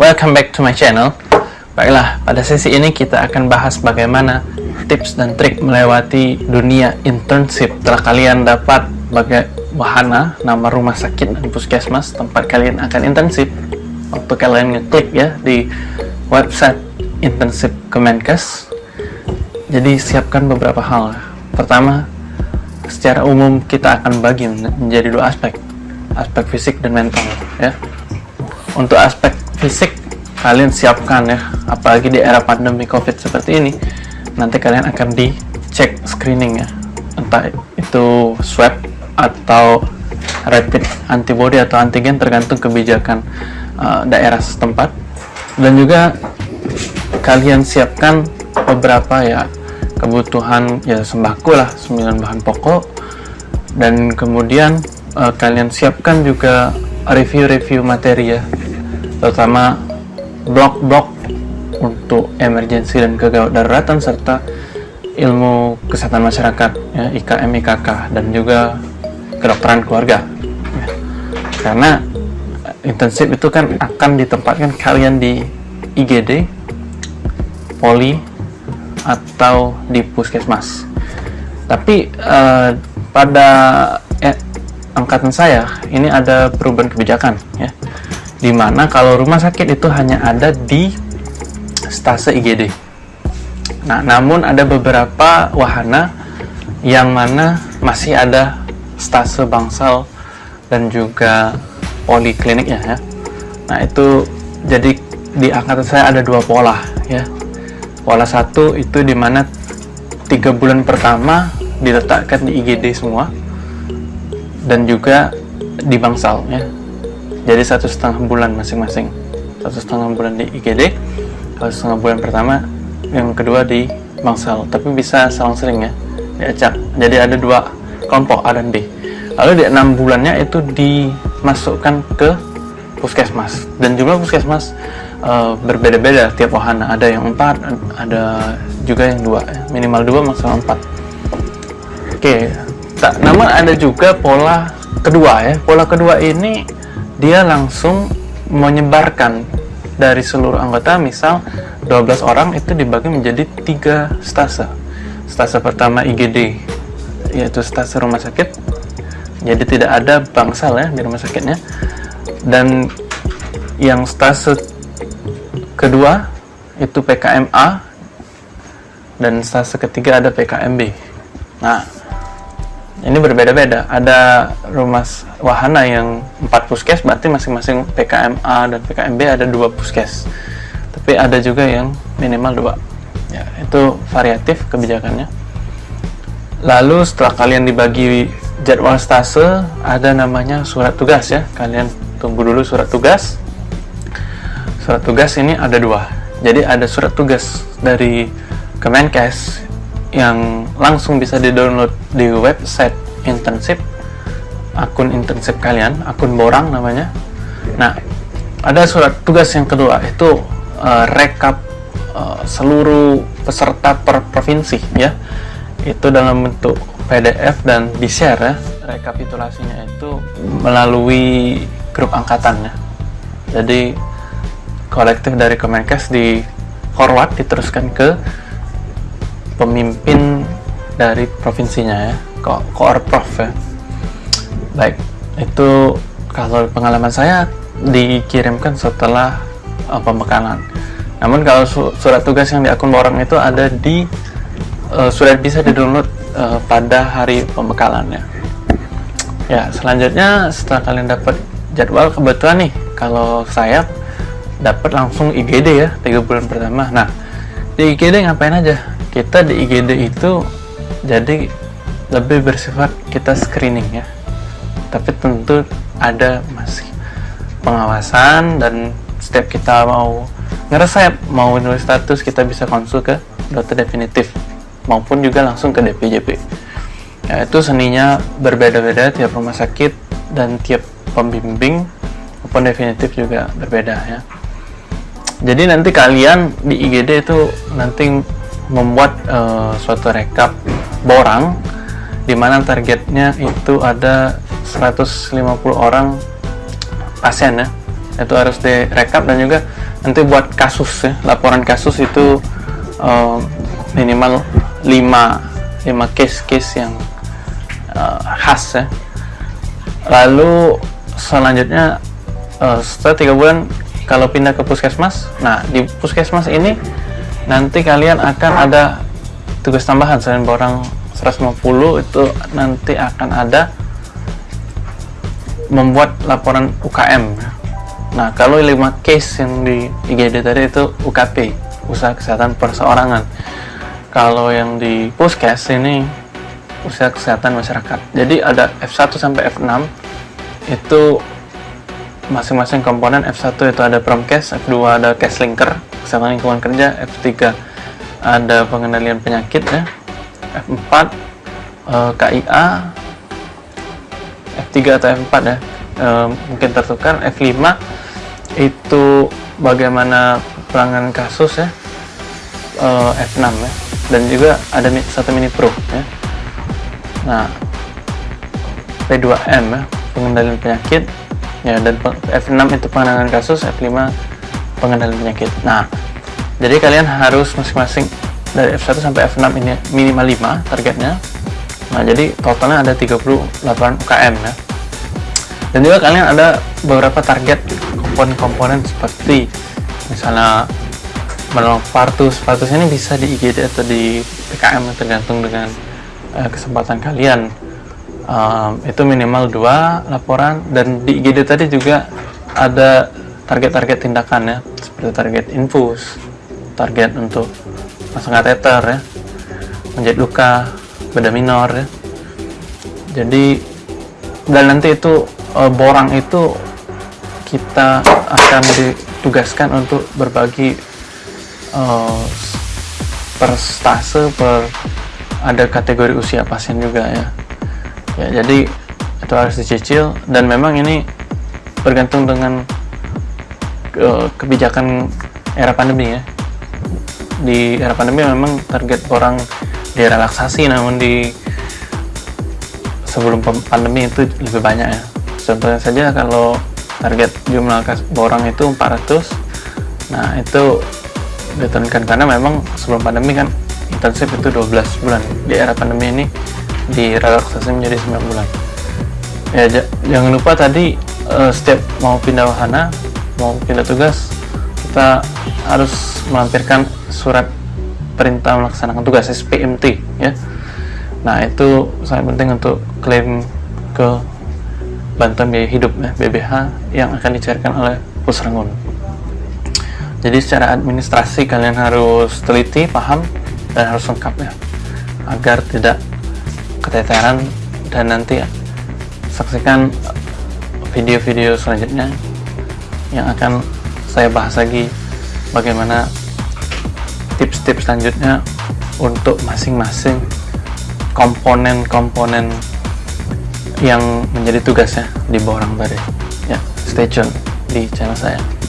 welcome back to my channel. Baiklah, pada sesi ini kita akan bahas bagaimana tips dan trik melewati dunia internship. Setelah kalian dapat bagai wahana, nama rumah sakit dan puskesmas tempat kalian akan internship. Waktu kalian ngeklik ya di website internship Kemenkes. Jadi siapkan beberapa hal. Pertama, secara umum kita akan bagi menjadi dua aspek. Aspek fisik dan mental ya. Untuk aspek fisik kalian siapkan ya. Apalagi di era pandemi covid seperti ini nanti kalian akan dicek screening ya. Entah itu swab atau rapid antibody atau antigen tergantung kebijakan uh, daerah setempat. Dan juga kalian siapkan beberapa ya kebutuhan ya sembako lah 9 bahan pokok. Dan kemudian uh, kalian siapkan juga review-review materi ya terutama blok-blok untuk emergensi dan kegawat daruratan serta ilmu kesehatan masyarakat ya, IKM IKK dan juga kedokteran keluarga. Ya. karena intensif itu kan akan ditempatkan kalian di IGD poli atau di puskesmas. Tapi eh, pada eh, angkatan saya ini ada perubahan kebijakan ya di mana kalau rumah sakit itu hanya ada di stase IGD nah namun ada beberapa wahana yang mana masih ada stase bangsal dan juga polikliniknya ya nah itu jadi di angkatan saya ada dua pola ya. Pola satu itu di mana tiga bulan pertama diletakkan di IGD semua dan juga di bangsal ya jadi satu setengah bulan masing-masing. Satu setengah bulan di IGD satu setengah bulan pertama yang kedua di Bangsal. Tapi bisa selang sering ya diacak jadi ada dua kelompok A dan B. Lalu di enam bulannya itu dimasukkan ke puskesmas. Dan jumlah puskesmas uh, berbeda-beda tiap wahana. Ada yang empat ada juga yang dua. Minimal dua maksimal empat. Oke tak namun ada juga pola kedua ya. Pola kedua ini dia langsung menyebarkan dari seluruh anggota. Misal 12 orang itu dibagi menjadi tiga stase. Stase pertama IGD yaitu stase rumah sakit. Jadi tidak ada bangsal ya di rumah sakitnya. Dan yang stase kedua itu PKMA dan stase ketiga ada PKMB nah ini berbeda-beda. Ada rumah wahana yang empat puskes berarti masing-masing PKMA dan PKMB ada dua puskes. Tapi ada juga yang minimal dua. Ya itu variatif kebijakannya. Lalu setelah kalian dibagi jadwal stase ada namanya surat tugas ya. Kalian tunggu dulu surat tugas. Surat tugas ini ada dua. Jadi ada surat tugas dari Kemenkes yang langsung bisa di-download di website internship akun internship kalian, akun borang namanya. Nah, ada surat tugas yang kedua itu uh, rekap uh, seluruh peserta per provinsi ya. Itu dalam bentuk PDF dan di-share ya. Rekapitulasinya itu melalui grup angkatan ya. Jadi kolektif dari Kemenkes di forward diteruskan ke pemimpin dari provinsinya ya ko koorprov ya. Baik itu kalau pengalaman saya dikirimkan setelah uh, pembekalan. Namun kalau su surat tugas yang di akun borang itu ada di uh, sudah bisa di download uh, pada hari pembekalannya ya. Selanjutnya setelah kalian dapat jadwal kebetulan nih kalau saya dapat langsung IGD ya tiga bulan pertama. Nah di IGD ngapain aja kita di IGD itu jadi lebih bersifat kita screening ya. Tapi tentu ada masih pengawasan dan setiap kita mau ngeresep mau nulis status kita bisa konsul ke dokter definitif maupun juga langsung ke DPJP ya, itu seninya berbeda-beda tiap rumah sakit dan tiap pembimbing maupun definitif juga berbeda ya. Jadi nanti kalian di IGD itu nanti membuat uh, suatu rekap borang di mana targetnya itu ada 150 orang pasien ya. Itu harus direkap dan juga nanti buat kasus ya. Laporan kasus itu uh, minimal 5 5 case-case yang uh, khas ya. Lalu selanjutnya uh, setelah tiga bulan kalau pindah ke puskesmas nah di puskesmas ini nanti kalian akan ada tugas tambahan selain borang 150 itu nanti akan ada membuat laporan UKM nah kalau 5 case yang di IGD tadi itu UKP usaha kesehatan perseorangan. Kalau yang di puskes ini usaha kesehatan masyarakat. Jadi ada F1 sampai F6 itu masing-masing komponen F1 itu ada promkes F2 ada case linker kesehatan lingkungan kerja F3 ada pengendalian penyakit ya. F4 uh, KIA F3 atau F4 ya. Uh, mungkin tertukar. F5 itu bagaimana pelanggan kasus ya. Uh, F6 ya. Dan juga ada satu mini pro ya. Nah P2M ya pengendalian penyakit. Ya dan F6 itu penanganan kasus F5 pengendalian penyakit. Nah jadi kalian harus masing-masing dari F1 sampai F6 ini minimal 5 targetnya. Nah jadi totalnya ada 38 UKM ya. Dan juga kalian ada beberapa target komponen-komponen seperti misalnya menolong partus partus ini bisa di IGD atau di PKM tergantung dengan uh, kesempatan kalian. Um, itu minimal dua laporan dan di IGD tadi juga ada target-target tindakan ya seperti target infus target untuk masang kateter ya. Menjadi luka beda minor ya. Jadi dan nanti itu e, borang itu kita akan ditugaskan untuk berbagi e, per stase per ada kategori usia pasien juga ya. Ya jadi itu harus dicicil dan memang ini bergantung dengan ke, kebijakan era pandemi ya. Di era pandemi memang target orang direlaksasi namun di sebelum pandemi itu lebih banyak ya. Contohnya saja kalau target jumlah orang itu 400 nah itu diturunkan karena memang sebelum pandemi kan intensif itu 12 bulan. Di era pandemi ini direlaksasi menjadi 9 bulan. Ya jangan lupa tadi uh, setiap mau pindah wahana mau pindah tugas kita harus melampirkan surat perintah melaksanakan tugas SPMT ya. Nah itu sangat penting untuk klaim ke bantuan biaya hidup ya, BBH yang akan dicairkan oleh Pusrangun jadi secara administrasi kalian harus teliti, paham, dan harus lengkap ya agar tidak keteteran dan nanti ya, saksikan video-video selanjutnya yang akan saya bahas lagi bagaimana tips-tips selanjutnya untuk masing-masing komponen-komponen yang menjadi tugasnya di Borang Bare. Ya, stay tune di channel saya.